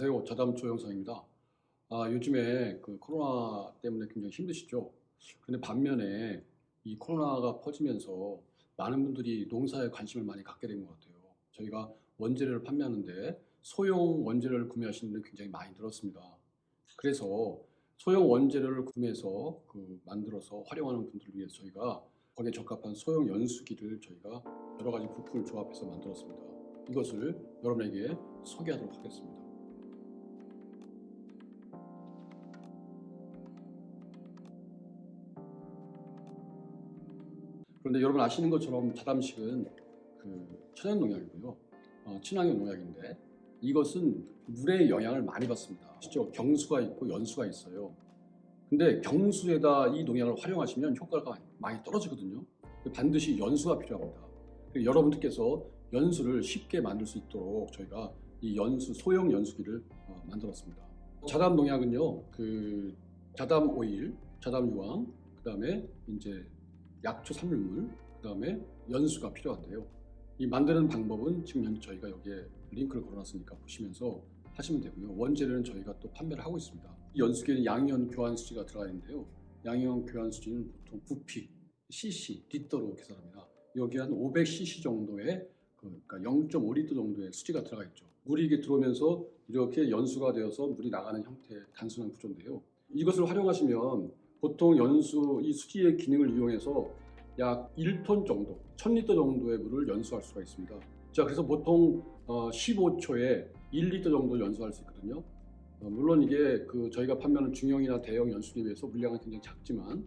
안녕하세요. 자담조 영상입니다. 아, 요즘에 그 코로나 때문에 굉장히 힘드시죠? 근데 반면에 이 코로나가 퍼지면서 많은 분들이 농사에 관심을 많이 갖게 된 것 같아요. 저희가 원재료를 판매하는데 소형 원재료를 구매하시는 분들이 굉장히 많이 늘었습니다. 그래서 소형 원재료를 구매해서 그 만들어서 활용하는 분들을 위해서 저희가 거기에 적합한 소형 연수기를 저희가 여러 가지 부품을 조합해서 만들었습니다. 이것을 여러분에게 소개하도록 하겠습니다. 그런데 여러분 아시는 것처럼 자담식은 그 천연 농약이고요. 어, 친환경 농약인데 이것은 물의 영향을 많이 받습니다. 실제 경수가 있고 연수가 있어요. 근데 경수에다 이 농약을 활용하시면 효과가 많이 떨어지거든요. 반드시 연수가 필요합니다. 여러분들께서 연수를 쉽게 만들 수 있도록 저희가 이 연수 소형 연수기를 어, 만들었습니다. 자담 농약은요, 그 자담 오일, 자담 유황, 그 다음에 이제 약초 산물물, 그 다음에 연수가 필요한데요. 이 만드는 방법은 지금 저희가 여기에 링크를 걸어놨으니까 보시면서 하시면 되고요. 원재료는 저희가 또 판매를 하고 있습니다. 이 연수기에는 양이온 교환 수지가 들어가 있는데요. 양이온 교환 수지는 보통 부피, cc, 리터로 계산합니다. 여기 한 500cc 정도의 그, 그러니까 0.5리터 정도의 수지가 들어가 있죠. 물이 이게 들어오면서 이렇게 연수가 되어서 물이 나가는 형태의 단순한 구조인데요. 이것을 활용하시면 보통 연수 이 수지의 기능을 이용해서 약 1톤 정도, 1000리터 정도의 물을 연수할 수가 있습니다. 자, 그래서 보통 어, 15초에 1리터 정도 연수할 수 있거든요. 어, 물론 이게 그 저희가 판매하는 중형이나 대형 연수기에 비해서 물량은 굉장히 작지만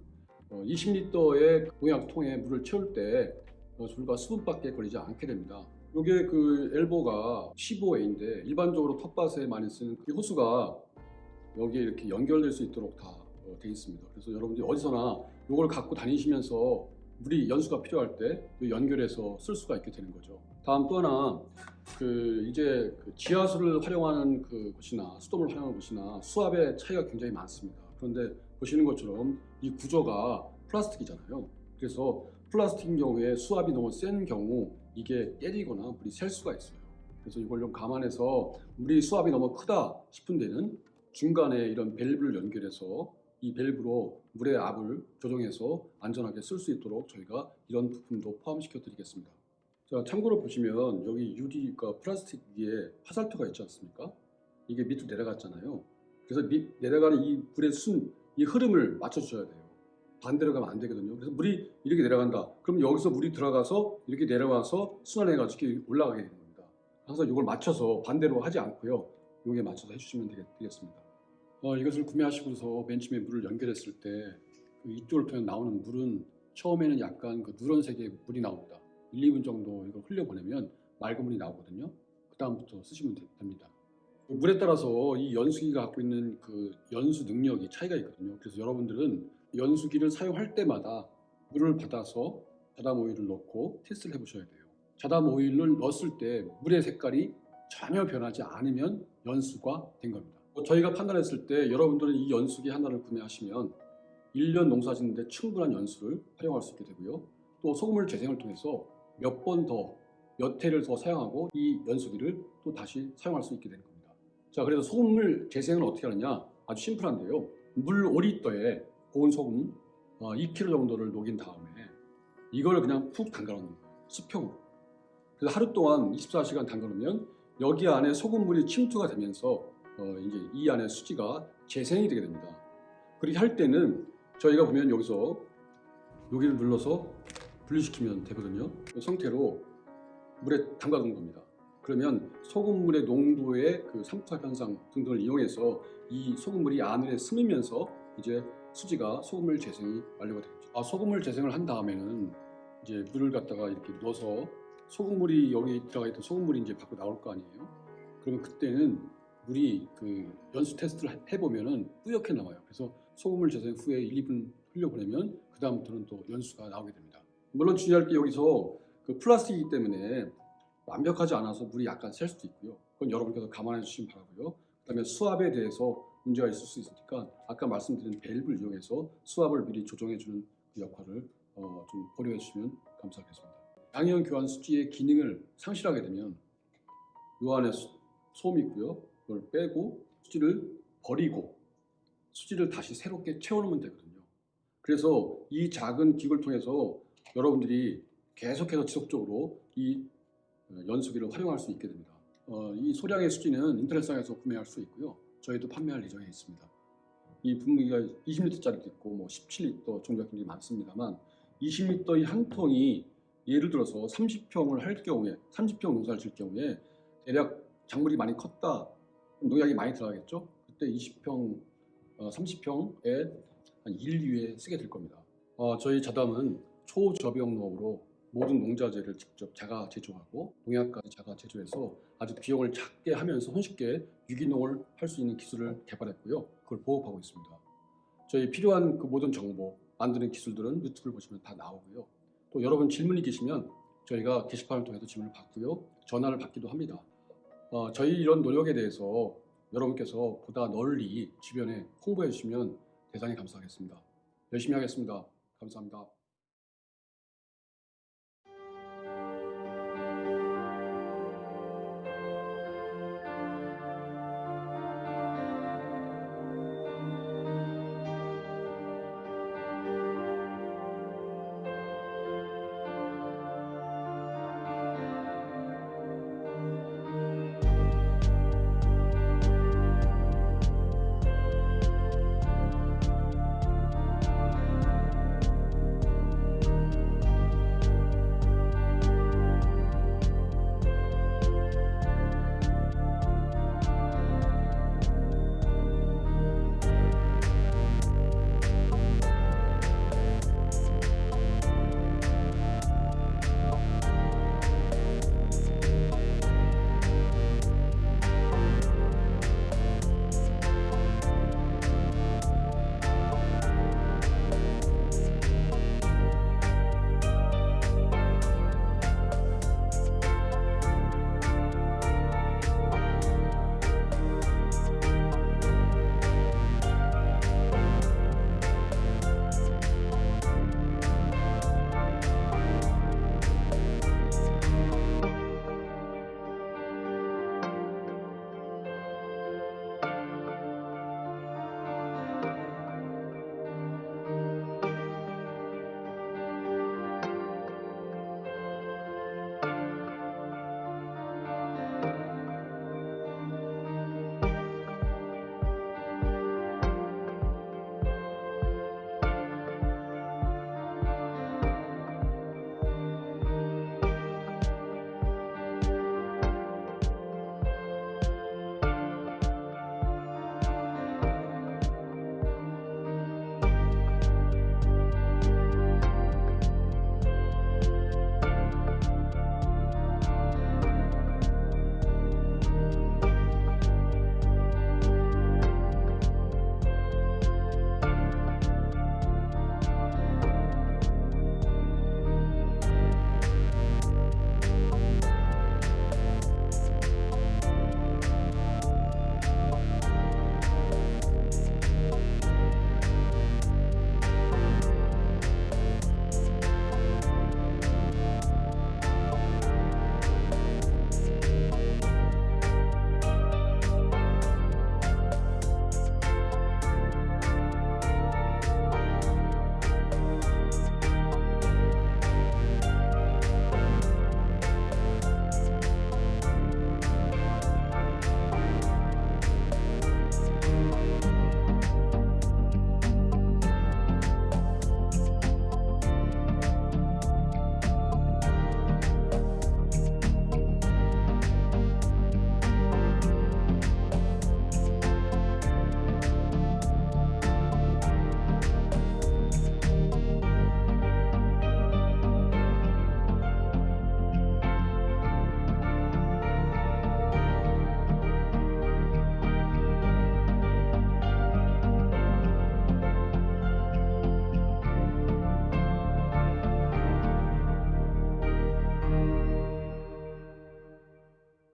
어, 20리터의 농약통에 물을 채울 때 어, 불과 수분밖에 걸리지 않게 됩니다. 이게 그 엘보가 15A인데 일반적으로 텃밭에 많이 쓰는 이 호수가 여기에 이렇게 연결될 수 있도록 다 되어 있습니다. 그래서 여러분들이 어디서나 이걸 갖고 다니시면서 물이 연수가 필요할 때 연결해서 쓸 수가 있게 되는 거죠. 다음 또 하나 그 이제 그 지하수를 활용하는 그 곳이나 수돗물 활용하는 곳이나 수압의 차이가 굉장히 많습니다. 그런데 보시는 것처럼 이 구조가 플라스틱이잖아요. 그래서 플라스틱인 경우에 수압이 너무 센 경우 이게 때리거나 물이 셀 수가 있어요. 그래서 이걸 좀 감안해서 물이 수압이 너무 크다 싶은 데는 중간에 이런 밸브를 연결해서 이 밸브로 물의 압을 조정해서 안전하게 쓸 수 있도록 저희가 이런 부품도 포함시켜 드리겠습니다. 자, 참고로 보시면 여기 유리가 플라스틱 위에 화살표가 있지 않습니까? 이게 밑으로 내려갔잖아요. 그래서 밑 내려가는 이 물의 순, 이 흐름을 맞춰줘야 돼요. 반대로 가면 안 되거든요. 그래서 물이 이렇게 내려간다. 그럼 여기서 물이 들어가서 이렇게 내려와서 순환해가지고 올라가게 되는 겁니다. 항상 이걸 맞춰서 반대로 하지 않고요. 여기에 맞춰서 해주시면 되겠습니다. 어, 이것을 구매하시고서 맨 처음에 물을 연결했을 때 그 이쪽을 통해 나오는 물은 처음에는 약간 그 누런색의 물이 나옵니다. 1, 2분 정도 이걸 흘려보내면 맑은 물이 나오거든요. 그 다음부터 쓰시면 됩니다. 물에 따라서 이 연수기가 갖고 있는 그 연수 능력이 차이가 있거든요. 그래서 여러분들은 연수기를 사용할 때마다 물을 받아서 자담 오일을 넣고 테스트를 해보셔야 돼요. 자담 오일을 넣었을 때 물의 색깔이 전혀 변하지 않으면 연수가 된 겁니다. 저희가 판단했을 때 여러분들은 이 연수기 하나를 구매하시면 1년 농사 짓는데 충분한 연수를 활용할 수 있게 되고요. 또 소금물 재생을 통해서 몇 번 더, 몇 회를 더 사용하고 이 연수기를 또 다시 사용할 수 있게 되는 겁니다. 자, 그래서 소금물 재생을 어떻게 하느냐? 아주 심플한데요. 물 5리터에 고운 소금 2kg 어, 정도를 녹인 다음에 이걸 그냥 푹 담가 놓는 거예요. 수평으로. 그래서 하루 동안 24시간 담가 놓으면 여기 안에 소금물이 침투가 되면서 어 이제 이 안에 수지가 재생이 되게 됩니다. 그렇게 할 때는 저희가 보면 여기서 여기를 눌러서 분리시키면 되거든요. 이 상태로 물에 담가 놓은 겁니다. 그러면 소금물의 농도의 그 삼투압 현상 등등을 이용해서 이 소금물이 안에 스미면서 이제 수지가 소금물 재생이 완료가 되겠죠. 아, 소금물 재생을 한 다음에는 이제 물을 갖다가 이렇게 넣어서 소금물이 여기 들어가 있던 소금물이 이제 밖으로 나올 거 아니에요. 그러면 그때는 물이 그 연수 테스트를 해보면은 뿌옇게 나와요. 그래서 소금물 재생 후에 1, 2분 흘려보내면 그 다음부터는 또 연수가 나오게 됩니다. 물론 주의할 게 여기서 그 플라스틱이기 때문에 완벽하지 않아서 물이 약간 셀 수도 있고요. 그건 여러분께서 감안해 주시면 바라고요. 그 다음에 수압에 대해서 문제가 있을 수 있으니까 아까 말씀드린 밸브를 이용해서 수압을 미리 조정해 주는 그 역할을 어, 좀 고려해 주시면 감사하겠습니다. 양이온 교환 수지의 기능을 상실하게 되면 요 안에 소, 솜이 있고요. 그걸 빼고 수지를 버리고 수지를 다시 새롭게 채워놓으면 되거든요. 그래서 이 작은 기구를 통해서 여러분들이 계속해서 지속적으로 이 어, 연수기를 활용할 수 있게 됩니다. 어, 이 소량의 수지는 인터넷상에서 구매할 수 있고요. 저희도 판매할 예정에 있습니다. 이 분무기가 20리터짜리도 있고 뭐 17리터 종류가 굉장히 많습니다만 20리터의 한 통이 예를 들어서 30평을 할 경우에 30평 농사를 질 경우에 대략 작물이 많이 컸다 농약이 많이 들어가겠죠? 그때 20평 어, 30평에 한 1, 2회 쓰게 될 겁니다. 어, 저희 자담은 초저비용 농업으로 모든 농자재를 직접 자가 제조하고 농약까지 자가 제조해서 아주 비용을 작게 하면서 손쉽게 유기농을 할 수 있는 기술을 개발했고요. 그걸 보급하고 있습니다. 저희 필요한 그 모든 정보 만드는 기술들은 유튜브를 보시면 다 나오고요. 또 여러분 질문이 계시면 저희가 게시판을 통해서 질문을 받고요. 전화를 받기도 합니다. 어, 저희 이런 노력에 대해서 여러분께서 보다 널리 주변에 홍보해 주시면 대단히 감사하겠습니다. 열심히 하겠습니다. 감사합니다.